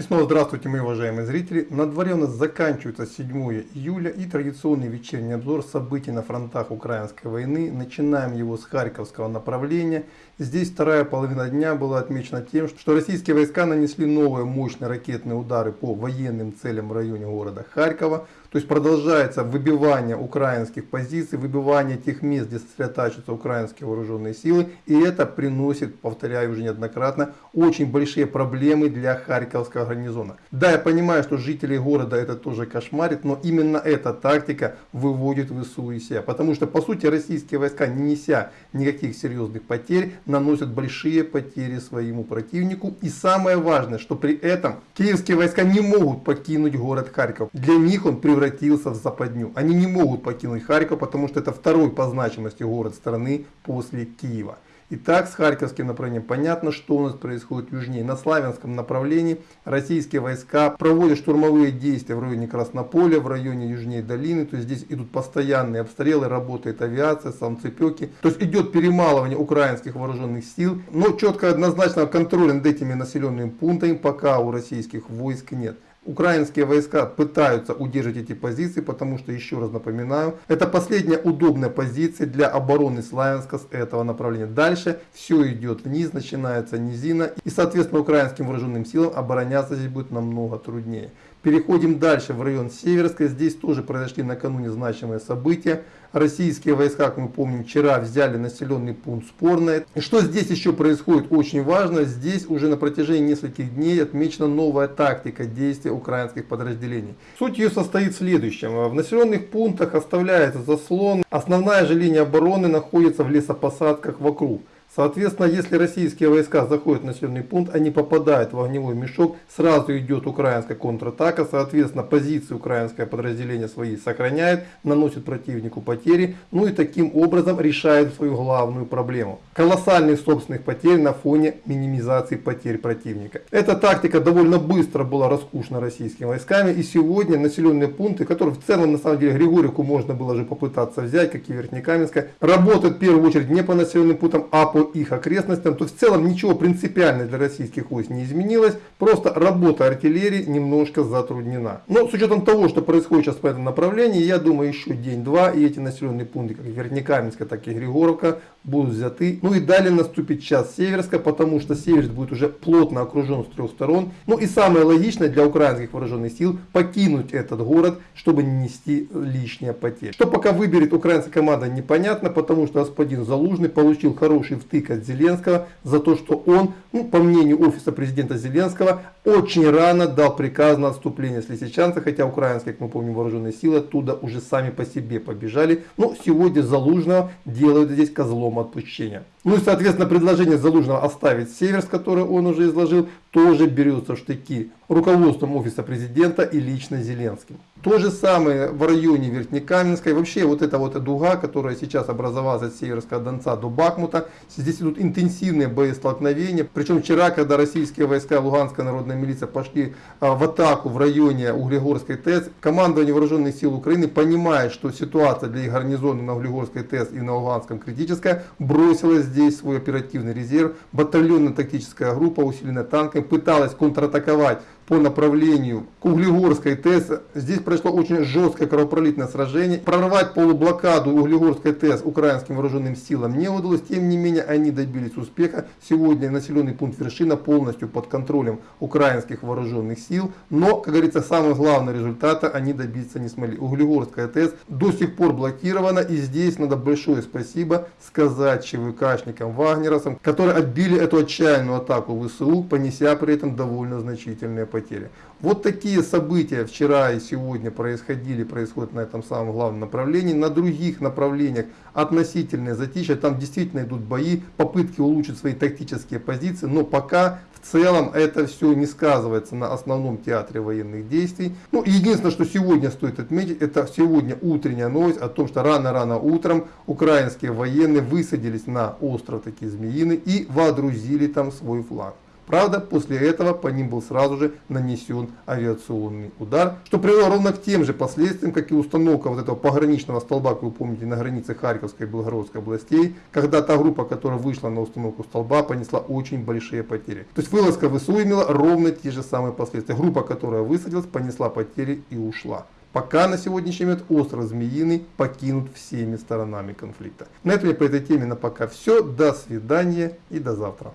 И снова здравствуйте, мои уважаемые зрители. На дворе у нас заканчивается 7 июля и традиционный вечерний обзор событий на фронтах украинской войны. Начинаем его с Харьковского направления. Здесь вторая половина дня была отмечена тем, что российские войска нанесли новые мощные ракетные удары по военным целям в районе города Харькова. То есть продолжается выбивание украинских позиций, выбивание тех мест, где сосредотачиваются украинские вооруженные силы. И это приносит, повторяю уже неоднократно, очень большие проблемы для Харьковского гарнизона. Да, я понимаю, что жители города это тоже кошмарит, но именно эта тактика выводит ВСУ из себя. Потому что, по сути, российские войска, не неся никаких серьезных потерь, наносят большие потери своему противнику. И самое важное, что при этом киевские войска не могут покинуть город Харьков. Для них он превратился превратился в западню. Они не могут покинуть Харьков, потому что это второй по значимости город страны после Киева. Итак, с Харьковским направлением понятно, что у нас происходит южнее. На Славянском направлении российские войска проводят штурмовые действия в районе Краснополя, в районе южнее долины. То есть здесь идут постоянные обстрелы, работает авиация, самцепеки. То есть идет перемалывание украинских вооруженных сил. Но четко однозначного контроля над этими населенными пунктами пока у российских войск нет. Украинские войска пытаются удержать эти позиции, потому что, еще раз напоминаю, это последняя удобная позиция для обороны Славянска с этого направления. Дальше все идет вниз, начинается низина, и, соответственно, украинским вооруженным силам обороняться здесь будет намного труднее. Переходим дальше в район Северска. Здесь тоже произошли накануне значимые события. Российские войска, как мы помним, вчера взяли населенный пункт Спорное. И что здесь еще происходит очень важно, здесь уже на протяжении нескольких дней отмечена новая тактика действия украинских подразделений. Суть ее состоит в следующем. В населенных пунктах оставляется заслон, основная же линия обороны находится в лесопосадках вокруг. Соответственно, если российские войска заходят в населенный пункт, они попадают в огневой мешок, сразу идет украинская контратака, соответственно, позиции украинское подразделение свои сохраняет, наносит противнику потери, ну и таким образом решает свою главную проблему. Колоссальных собственных потерь на фоне минимизации потерь противника. Эта тактика довольно быстро была раскушена российскими войсками, и сегодня населенные пункты, которые в целом, на самом деле, Григорику можно было же попытаться взять, как и Верхнекаменская, работают в первую очередь не по населенным пунктам, а по по их окрестностям, то в целом ничего принципиально для российских войск не изменилось, просто работа артиллерии немножко затруднена. Но с учетом того, что происходит сейчас по этому направлению, я думаю еще день-два и эти населенные пункты, как Вернекаменская, так и Григоровка, будут взяты. Ну и далее наступит час Северска, потому что Северск будет уже плотно окружен с трех сторон. Ну и самое логичное для украинских вооруженных сил покинуть этот город, чтобы не нести лишние потери. Что пока выберет украинская команда непонятно, потому что господин Залужный получил хороший втык от Зеленского за то, что он, ну, по мнению офиса президента Зеленского, очень рано дал приказ на отступление с Лисичанца, хотя украинские, как мы помним, вооруженные силы оттуда уже сами по себе побежали. Но сегодня Залужного делают здесь козлом отпущения. Ну и соответственно предложение Залужного оставить Северс, которое он уже изложил, тоже берется в штыки руководством офиса президента и лично Зеленским. То же самое в районе Верхнекаменской. Вообще вот эта вот дуга, которая сейчас образовалась от Северского Донца до Бахмута. Здесь идут интенсивные боестолкновения. Причем вчера, когда российские войска Луганская народная милиция пошли а, в атаку в районе Углегорской ТЭС, командование вооруженных сил Украины, понимая, что ситуация для их гарнизона на Углегорской ТЭС и на Луганском критическая, бросилась здесь свой оперативный резерв. Батальонно-тактическая группа, усиленная танками, пыталась контратаковать по направлению к Углегорской ТЭС. Здесь прошло очень жесткое кровопролитное сражение. Прорвать полублокаду Углегорской ТЭС украинским вооруженным силам не удалось. Тем не менее, они добились успеха. Сегодня населенный пункт Вершина полностью под контролем украинских вооруженных сил. Но, как говорится, самого главного результата они добиться не смогли. Углегорская ТЭС до сих пор блокирована. И здесь надо большое спасибо сказать ЧВКшникам, вагнеросам, которые отбили эту отчаянную атаку ВСУ, понеся при этом довольно значительные потери потери. Вот такие события вчера и сегодня происходили, происходят на этом самом главном направлении. На других направлениях относительное затишье, там действительно идут бои, попытки улучшить свои тактические позиции, но пока в целом это все не сказывается на основном театре военных действий. Ну, единственное, что сегодня стоит отметить, это сегодня утренняя новость о том, что рано-рано утром украинские военные высадились на остров такие Змеины и водрузили там свой флаг. Правда, после этого по ним был сразу же нанесен авиационный удар, что привело ровно к тем же последствиям, как и установка вот этого пограничного столба, как вы помните, на границе Харьковской и Белгородской областей, когда та группа, которая вышла на установку столба, понесла очень большие потери. То есть вылазка ВСУ имела ровно те же самые последствия. Группа, которая высадилась, понесла потери и ушла. Пока на сегодняшний момент остров Змеиный покинут всеми сторонами конфликта. На этом я по этой теме на пока все. До свидания и до завтра.